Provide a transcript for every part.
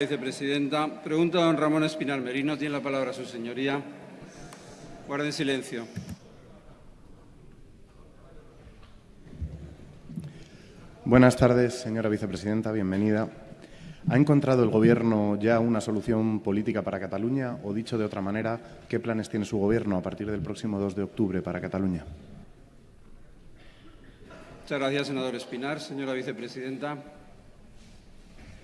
Vicepresidenta. Pregunta a don Ramón Espinar Merino. Tiene la palabra su señoría. Guarden silencio. Buenas tardes, señora vicepresidenta. Bienvenida. ¿Ha encontrado el Gobierno ya una solución política para Cataluña? O, dicho de otra manera, ¿qué planes tiene su Gobierno a partir del próximo 2 de octubre para Cataluña? Muchas gracias, senador Espinar. Señora vicepresidenta.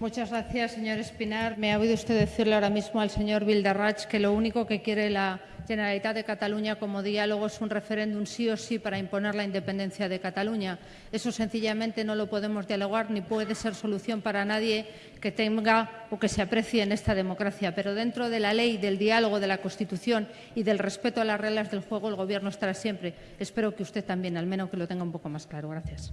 Muchas gracias, señor Espinar. Me ha oído usted decirle ahora mismo al señor Vildarrach que lo único que quiere la Generalitat de Cataluña como diálogo es un referéndum sí o sí para imponer la independencia de Cataluña. Eso sencillamente no lo podemos dialogar ni puede ser solución para nadie que tenga o que se aprecie en esta democracia. Pero dentro de la ley, del diálogo, de la Constitución y del respeto a las reglas del juego, el Gobierno estará siempre. Espero que usted también, al menos que lo tenga un poco más claro. Gracias.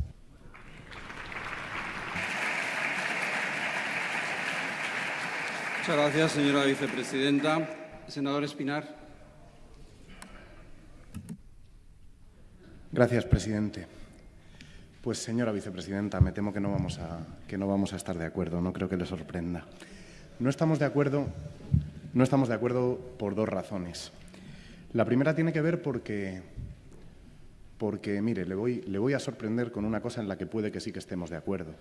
Muchas gracias, señora vicepresidenta. Senador Espinar. Gracias, presidente. Pues, señora vicepresidenta, me temo que no, vamos a, que no vamos a estar de acuerdo. No creo que le sorprenda. No estamos de acuerdo, no estamos de acuerdo por dos razones. La primera tiene que ver porque, porque mire, le voy, le voy a sorprender con una cosa en la que puede que sí que estemos de acuerdo.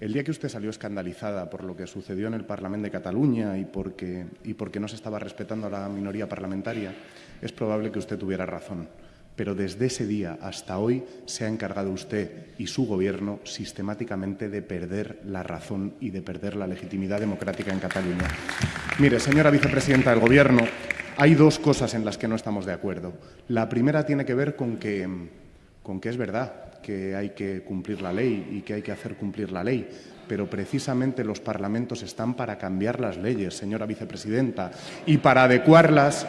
El día que usted salió escandalizada por lo que sucedió en el Parlamento de Cataluña y porque, no se estaba respetando a la minoría parlamentaria, es probable que usted tuviera razón. Pero desde ese día hasta hoy se ha encargado usted y su Gobierno sistemáticamente de perder la razón y de perder la legitimidad democrática en Cataluña. Mire, señora vicepresidenta del Gobierno, hay dos cosas en las que no estamos de acuerdo. La primera tiene que ver con que es verdad que hay que cumplir la ley y que hay que hacer cumplir la ley, pero precisamente los parlamentos están para cambiar las leyes, señora vicepresidenta, y para adecuarlas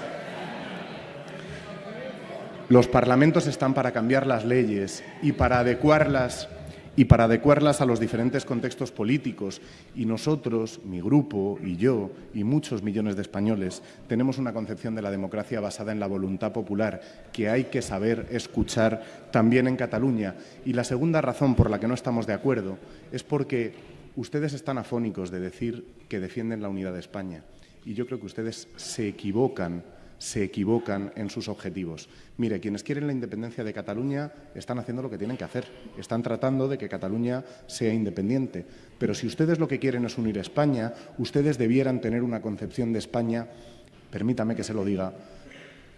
los parlamentos están para cambiar las leyes y para adecuarlas y para adecuarlas a los diferentes contextos políticos. Y nosotros, mi grupo y yo y muchos millones de españoles, tenemos una concepción de la democracia basada en la voluntad popular que hay que saber escuchar también en Cataluña. Y la segunda razón por la que no estamos de acuerdo es porque ustedes están afónicos de decir que defienden la unidad de España. Y yo creo que ustedes se equivocan se equivocan en sus objetivos. Mire, quienes quieren la independencia de Cataluña están haciendo lo que tienen que hacer. Están tratando de que Cataluña sea independiente. Pero si ustedes lo que quieren es unir España, ustedes debieran tener una concepción de España, permítame que se lo diga,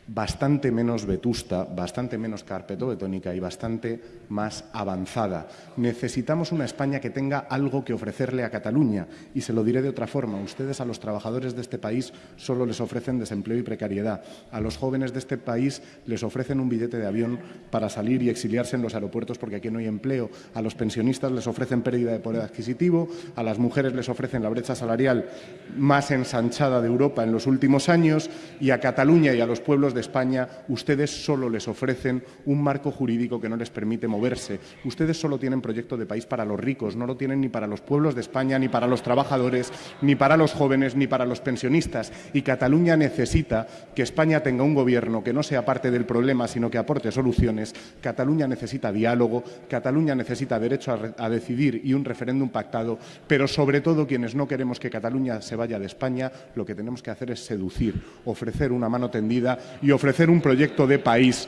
bastante menos vetusta, bastante menos carpetobetónica y bastante más avanzada. Necesitamos una España que tenga algo que ofrecerle a Cataluña y se lo diré de otra forma. Ustedes a los trabajadores de este país solo les ofrecen desempleo y precariedad. A los jóvenes de este país les ofrecen un billete de avión para salir y exiliarse en los aeropuertos porque aquí no hay empleo. A los pensionistas les ofrecen pérdida de poder adquisitivo. A las mujeres les ofrecen la brecha salarial más ensanchada de Europa en los últimos años y a Cataluña y a los pueblos de España, ustedes solo les ofrecen un marco jurídico que no les permite moverse. Ustedes solo tienen proyecto de país para los ricos, no lo tienen ni para los pueblos de España, ni para los trabajadores, ni para los jóvenes, ni para los pensionistas. Y Cataluña necesita que España tenga un gobierno que no sea parte del problema, sino que aporte soluciones. Cataluña necesita diálogo, Cataluña necesita derecho a, a decidir y un referéndum pactado, pero sobre todo quienes no queremos que Cataluña se vaya de España, lo que tenemos que hacer es seducir, ofrecer una mano tendida y ofrecer un proyecto de país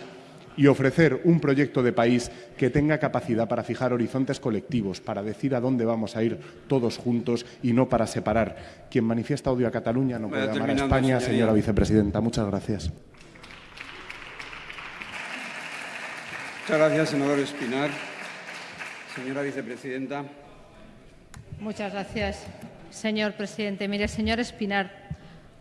y ofrecer un proyecto de país que tenga capacidad para fijar horizontes colectivos, para decir a dónde vamos a ir todos juntos y no para separar. Quien manifiesta odio a Cataluña no puede amar a España, señora vicepresidenta. Muchas gracias. Muchas gracias, senador Espinar. Señora vicepresidenta. Muchas gracias, señor presidente. Mire, señor Espinar,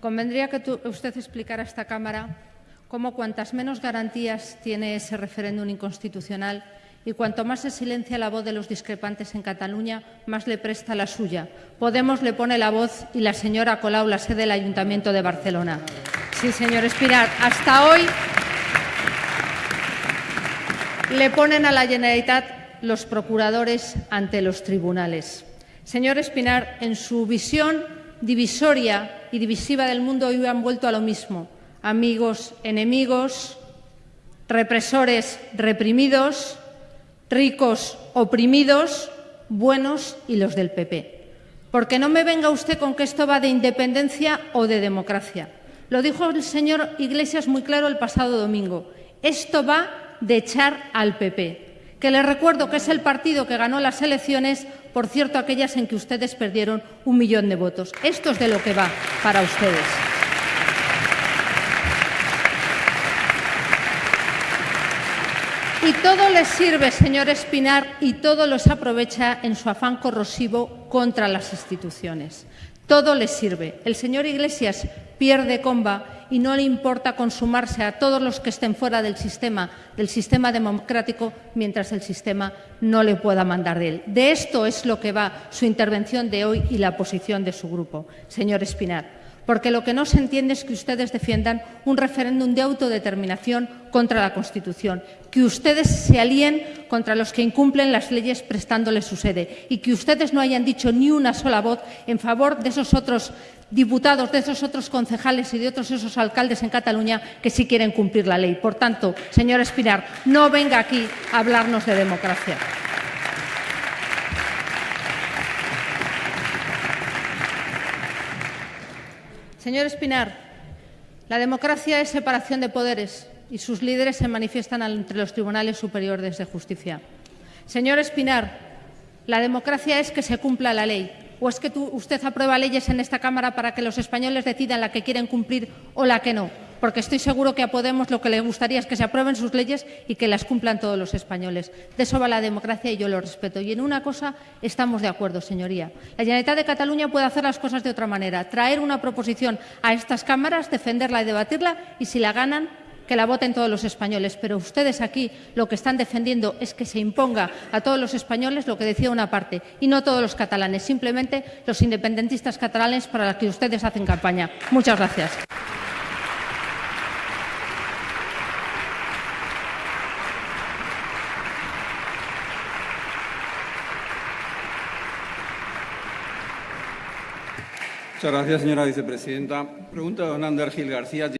convendría que usted explicara a esta Cámara cómo cuantas menos garantías tiene ese referéndum inconstitucional y cuanto más se silencia la voz de los discrepantes en Cataluña, más le presta la suya. Podemos le pone la voz y la señora Colau la sede del Ayuntamiento de Barcelona. Sí, señor Espinar, hasta hoy le ponen a la Generalitat los procuradores ante los tribunales. Señor Espinar, en su visión divisoria y divisiva del mundo hoy han vuelto a lo mismo amigos, enemigos, represores, reprimidos, ricos, oprimidos, buenos y los del PP. Porque no me venga usted con que esto va de independencia o de democracia. Lo dijo el señor Iglesias muy claro el pasado domingo. Esto va de echar al PP, que les recuerdo que es el partido que ganó las elecciones, por cierto, aquellas en que ustedes perdieron un millón de votos. Esto es de lo que va para ustedes. Y todo les sirve, señor Espinar, y todo los aprovecha en su afán corrosivo contra las instituciones. Todo les sirve. El señor Iglesias pierde comba y no le importa consumarse a todos los que estén fuera del sistema, del sistema democrático, mientras el sistema no le pueda mandar de él. De esto es lo que va su intervención de hoy y la posición de su grupo, señor Espinar porque lo que no se entiende es que ustedes defiendan un referéndum de autodeterminación contra la Constitución, que ustedes se alíen contra los que incumplen las leyes prestándoles su sede y que ustedes no hayan dicho ni una sola voz en favor de esos otros diputados, de esos otros concejales y de otros esos alcaldes en Cataluña que sí quieren cumplir la ley. Por tanto, señor Espinar, no venga aquí a hablarnos de democracia. Señor Espinar, la democracia es separación de poderes y sus líderes se manifiestan entre los tribunales superiores de justicia. Señor Espinar, la democracia es que se cumpla la ley. ¿O es que usted aprueba leyes en esta Cámara para que los españoles decidan la que quieren cumplir o la que no? Porque estoy seguro que a Podemos lo que le gustaría es que se aprueben sus leyes y que las cumplan todos los españoles. De eso va la democracia y yo lo respeto. Y en una cosa estamos de acuerdo, señoría. La Generalitat de Cataluña puede hacer las cosas de otra manera, traer una proposición a estas cámaras, defenderla y debatirla y si la ganan que la voten todos los españoles, pero ustedes aquí lo que están defendiendo es que se imponga a todos los españoles lo que decía una parte y no todos los catalanes, simplemente los independentistas catalanes para los que ustedes hacen campaña. Muchas gracias. Muchas gracias, señora vicepresidenta. Pregunta don Ander Gil García.